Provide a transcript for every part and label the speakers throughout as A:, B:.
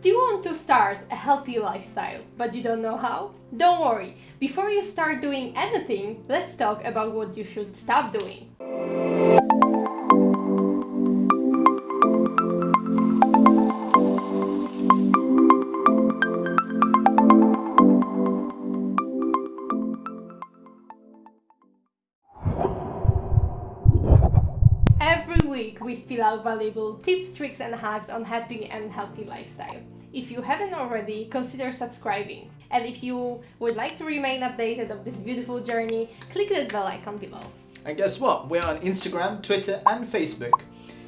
A: Do you want to start a healthy lifestyle, but you don't know how? Don't worry, before you start doing anything, let's talk about what you should stop doing. Spill out valuable tips, tricks and hacks on happy and healthy lifestyle. If you haven't already, consider subscribing. And if you would like to remain updated of this beautiful journey, click the bell icon below.
B: And guess what? We're on Instagram, Twitter and Facebook.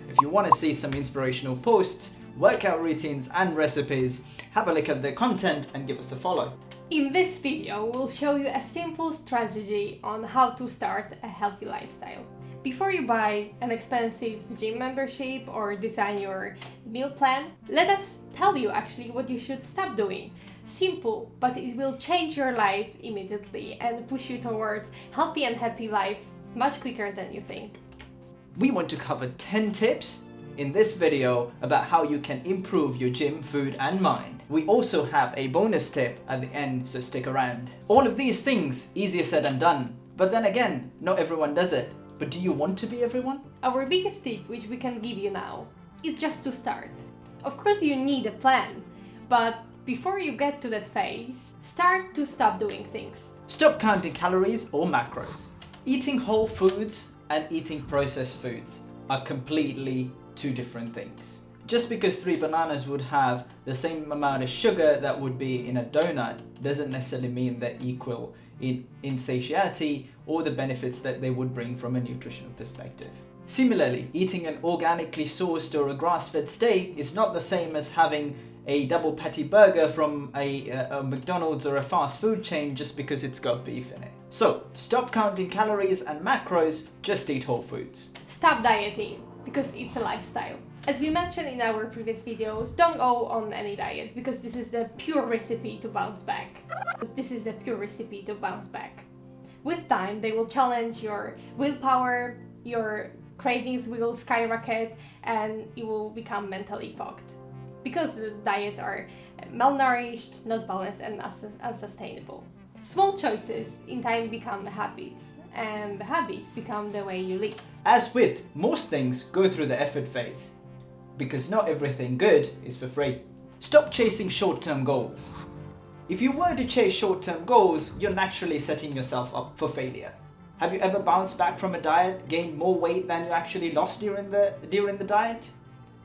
B: If you want to see some inspirational posts, workout routines and recipes, have a look at the content and give us a follow.
A: In this video, we'll show you a simple strategy on how to start a healthy lifestyle. Before you buy an expensive gym membership or design your meal plan, let us tell you actually what you should stop doing. Simple, but it will change your life immediately and push you towards healthy and happy life much quicker than you think.
B: We want to cover 10 tips in this video about how you can improve your gym, food and mind. We also have a bonus tip at the end, so stick around. All of these things, easier said than done. But then again, not everyone does it. But do you want to be everyone?
A: Our biggest tip, which we can give you now, is just to start. Of course you need a plan, but before you get to that phase, start to stop doing things.
B: Stop counting calories or macros. Eating whole foods and eating processed foods are completely two different things. Just because three bananas would have the same amount of sugar that would be in a donut doesn't necessarily mean they're equal in, in satiety or the benefits that they would bring from a nutritional perspective. Similarly, eating an organically sourced or a grass-fed steak is not the same as having a double patty burger from a, a, a, McDonald's or a fast food chain just because it's got beef in it. So, stop counting calories and macros, just eat whole foods.
A: Stop dieting, because it's a lifestyle. As we mentioned in our previous videos, don't go on any diets because this is the pure recipe to bounce back. This is the pure recipe to bounce back. With time, they will challenge your willpower, your cravings will skyrocket and you will become mentally fogged. Because diets are malnourished, not balanced and unsustainable. Small choices in time become the habits and the habits become the way you live.
B: As with most things, go through the effort phase because not everything good is for free. Stop chasing short-term goals. If you were to chase short-term goals, you're naturally setting yourself up for failure. Have you ever bounced back from a diet, gained more weight than you actually lost during the, during the diet?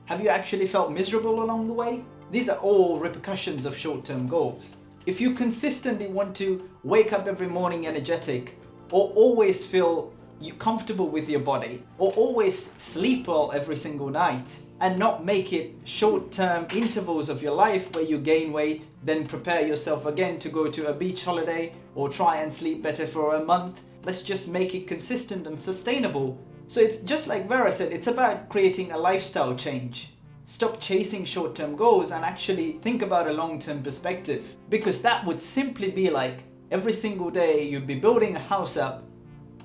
B: Have you actually felt miserable along the way? These are all repercussions of short-term goals. If you consistently want to wake up every morning energetic, or always feel you comfortable with your body, or always sleep well every single night, and not make it short-term intervals of your life where you gain weight, then prepare yourself again to go to a beach holiday or try and sleep better for a month. Let's just make it consistent and sustainable. So it's just like Vera said, it's about creating a lifestyle change. Stop chasing short-term goals and actually think about a long-term perspective. Because that would simply be like every single day you'd be building a house up,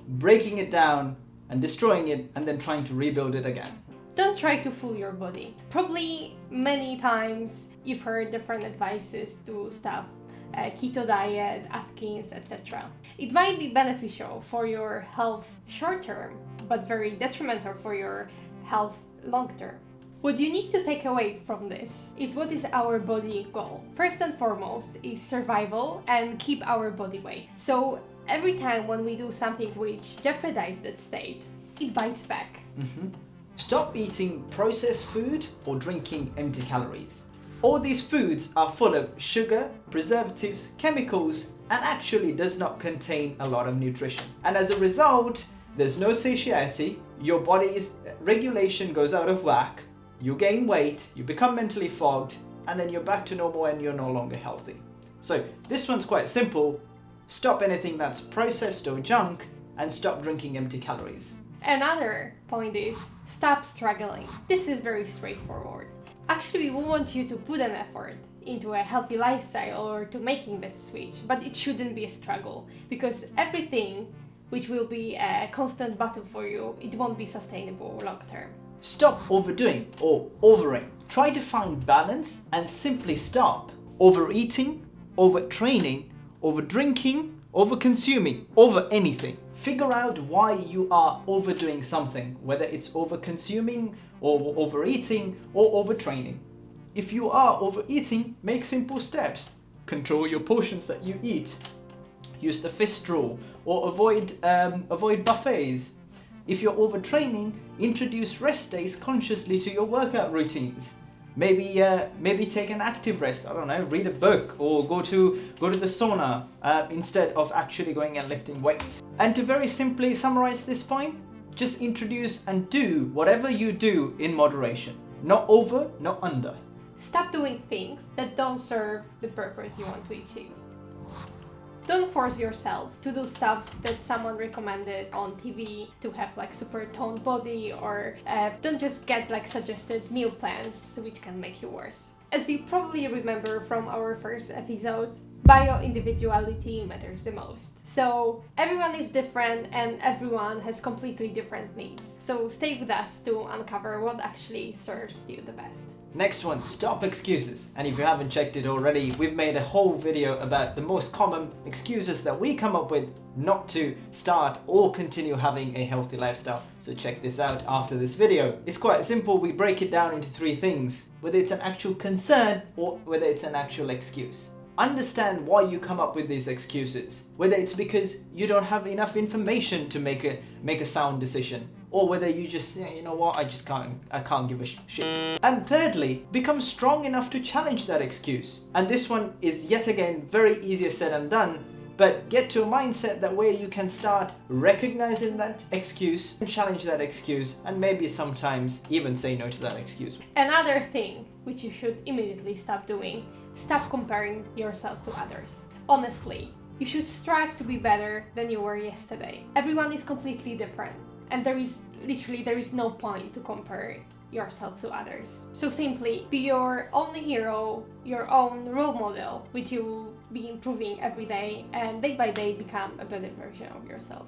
B: breaking it down and destroying it and then trying to rebuild it again.
A: Don't try to fool your body. Probably many times you've heard different advices to stop uh, keto diet, Atkins, etc. It might be beneficial for your health short term, but very detrimental for your health long term. What you need to take away from this is what is our body goal. First and foremost is survival and keep our body weight. So every time when we do something which jeopardizes that state, it bites back.
B: Mm -hmm. Stop eating processed food or drinking empty calories. All these foods are full of sugar, preservatives, chemicals, and actually does not contain a lot of nutrition. And as a result, there's no satiety, your body's regulation goes out of whack, you gain weight, you become mentally fogged, and then you're back to normal and you're no longer healthy. So this one's quite simple. Stop anything that's processed or junk and stop drinking empty calories.
A: Another point is stop struggling. This is very straightforward. Actually, we want you to put an effort into a healthy lifestyle or to making that switch, but it shouldn't be a struggle because everything which will be a constant battle for you, it won't be sustainable long term.
B: Stop overdoing or overing. Try to find balance and simply stop. Overeating, overtraining, overdrinking, over-consuming, over anything. Figure out why you are overdoing something, whether it's over-consuming or overeating or overtraining. If you are overeating, make simple steps. Control your portions that you eat. Use the fist rule or avoid, um, avoid buffets. If you're overtraining, introduce rest days consciously to your workout routines. Maybe uh, maybe take an active rest. I don't know, read a book or go to go to the sauna uh, instead of actually going and lifting weights. And to very simply summarize this point, just introduce and do whatever you do in moderation. Not over, not under.
A: Stop doing things that don't serve the purpose you want to achieve. Don't force yourself to do stuff that someone recommended on TV to have like super toned body or uh, don't just get like suggested meal plans which can make you worse. As you probably remember from our first episode, bio-individuality matters the most. So everyone is different and everyone has completely different needs. So stay with us to uncover what actually serves you the best.
B: Next one, stop excuses. And if you haven't checked it already, we've made a whole video about the most common excuses that we come up with not to start or continue having a healthy lifestyle. So check this out after this video. It's quite simple, we break it down into three things, whether it's an actual concern or whether it's an actual excuse. Understand why you come up with these excuses, whether it's because you don't have enough information to make a, make a sound decision, or whether you just, yeah, you know what, I just can't, I can't give a sh shit. And thirdly, become strong enough to challenge that excuse. And this one is yet again very easier said than done, but get to a mindset that where you can start recognizing that excuse challenge that excuse and maybe sometimes even say no to that excuse.
A: Another thing which you should immediately stop doing, stop comparing yourself to others. Honestly, you should strive to be better than you were yesterday. Everyone is completely different and there is literally there is no point to compare yourself to others. So simply be your own hero, your own role model, which you will be improving every day and day by day become a better version of yourself.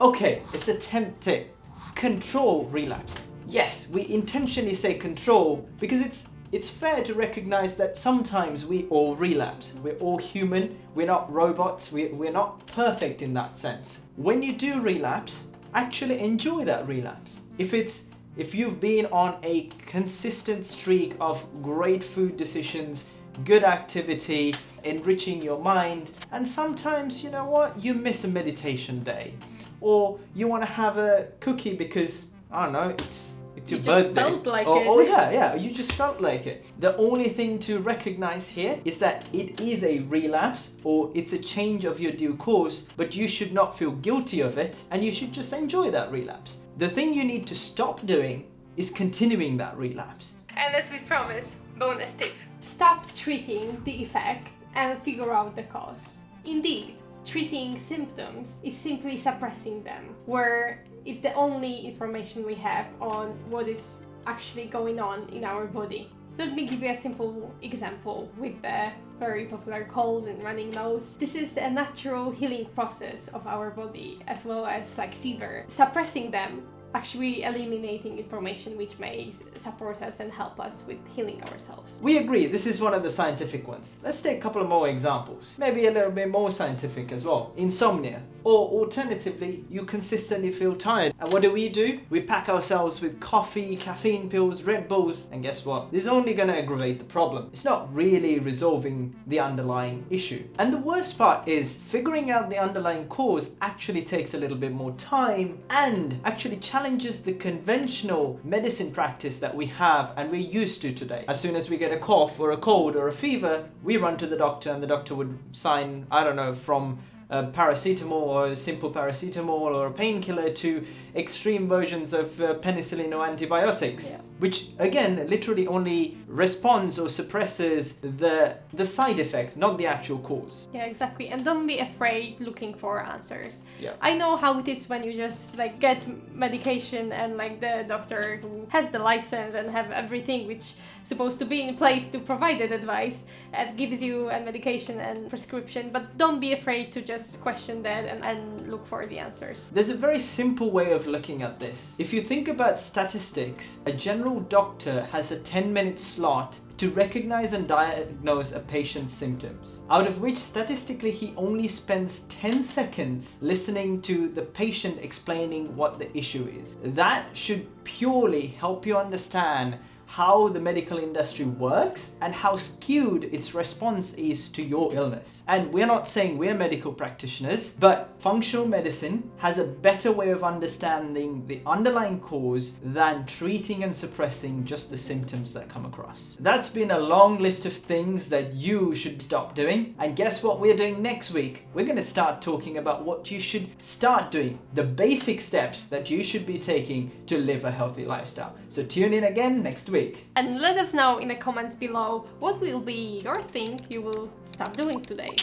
B: Okay, it's the 10th tip. Control relapse. Yes, we intentionally say control because it's it's fair to recognize that sometimes we all relapse. We're all human, we're not robots, we, we're not perfect in that sense. When you do relapse, actually enjoy that relapse. If it's if you've been on a consistent streak of great food decisions, good activity, enriching your mind, and sometimes, you know what, you miss a meditation day, or you want to have a cookie because, I don't know, it's it's your
A: you
B: birthday.
A: Felt like
B: oh,
A: it.
B: oh yeah, yeah, you just felt like it. The only thing to recognize here is that it is a relapse or it's a change of your due course, but you should not feel guilty of it and you should just enjoy that relapse. The thing you need to stop doing is continuing that relapse.
A: And as we promised, bonus tip. Stop treating the effect and figure out the cause. Indeed, treating symptoms is simply suppressing them, where it's the only information we have on what is actually going on in our body. Let me give you a simple example with the very popular cold and running nose. This is a natural healing process of our body as well as like fever. Suppressing them actually eliminating information which may support us and help us with healing ourselves.
B: We agree, this is one of the scientific ones. Let's take a couple of more examples. Maybe a little bit more scientific as well. Insomnia. Or alternatively, you consistently feel tired. And what do we do? We pack ourselves with coffee, caffeine pills, Red Bulls, and guess what? This is only going to aggravate the problem. It's not really resolving the underlying issue. And the worst part is figuring out the underlying cause actually takes a little bit more time and actually challenges the conventional medicine practice that we have and we're used to today. As soon as we get a cough or a cold or a fever, we run to the doctor and the doctor would sign, I don't know, from uh, paracetamol or simple paracetamol or a painkiller to extreme versions of uh, penicillin or antibiotics.
A: Yeah.
B: Which again, literally only responds or suppresses the, the side effect, not the actual cause.
A: Yeah, exactly. And don't be afraid looking for answers.
B: Yeah.
A: I know how it is when you just like get medication and like the doctor who has the license and have everything which supposed to be in place to provide that advice and gives you a medication and prescription. But don't be afraid to just question that and, and look for the answers.
B: There's a very simple way of looking at this. If you think about statistics, a general doctor has a 10 minute slot to recognize and diagnose a patient's symptoms, out of which statistically he only spends 10 seconds listening to the patient explaining what the issue is. That should purely help you understand how the medical industry works and how skewed its response is to your illness. And we're not saying we're medical practitioners, but functional medicine has a better way of understanding the underlying cause than treating and suppressing just the symptoms that come across. That's been a long list of things that you should stop doing. And guess what we're doing next week? We're going to start talking about what you should start doing, the basic steps that you should be taking to live a healthy lifestyle. So tune in again next week week.
A: And let us know in the comments below what will be your thing you will start doing today.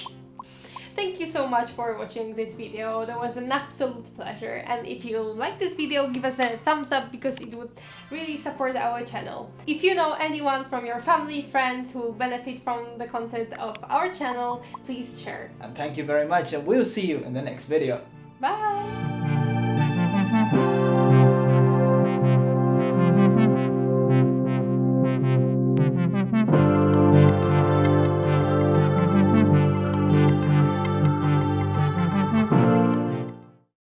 A: Thank you so much for watching this video, that was an absolute pleasure and if you like this video give us a thumbs up because it would really support our channel. If you know anyone from your family, friends who benefit from the content of our channel, please share.
B: And thank you very much and we'll see you in the next video.
A: Bye!